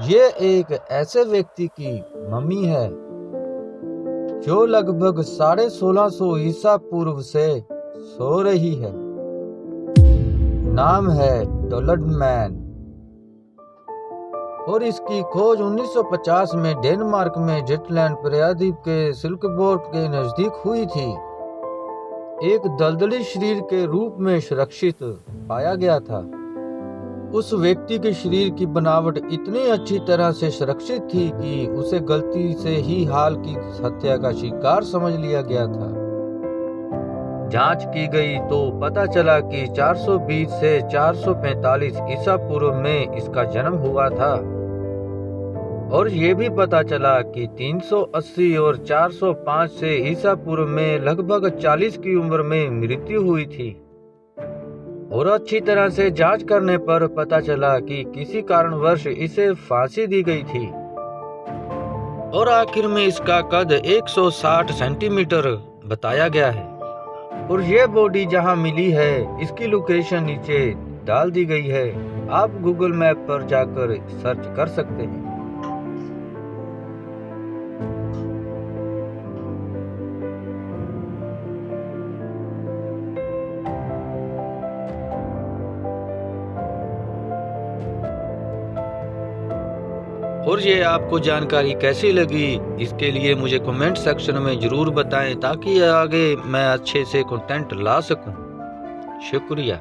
ये एक ऐसे व्यक्ति की मम्मी है जो लगभग साढ़े सोलह सौ ईसा पूर्व से सो रही है। नाम है डोलड मैन। और इसकी खोज 1950 में डेनमार्क में जेटलैंड प्रयादीप के सिल्कबोर्ड के नज़दीक हुई थी। एक दलदली शरीर के रूप में सुरक्षित पाया गया था। उस व्यक्ति के शरीर की बनावट इतनी अच्छी तरह से सुरक्षित थी कि उसे गलती से ही हाल की हत्या का शिकार समझ लिया गया था। जाँच की गई तो पता चला कि 420 से 445 ईसा पूर्व में इसका जन्म हुआ था। और ये भी पता चला कि 380 और 405 से ईसा पूर्व में लगभग 40 की उम्र में मृत्यु हुई थी। और अच्छी तरह से जाँच करने पर पता चला कि किसी कारणवश इसे फांसी दी गई थी। और आखिर में इसका कद 160 सेंटीमीटर बताया गया है। और ये बॉडी जहाँ मिली है, इसकी लोकेशन नीचे डाल दी गई है। आप गूगल मैप पर जाकर सर्च कर सकते हैं। और ये आपको जानकारी कैसी लगी, इसके लिए मुझे कमेंट सेक्शन में ज़रूर बताएँ ताकि आगे मैं अच्छे से कंटेंट ला सकूँ। शुक्रिया।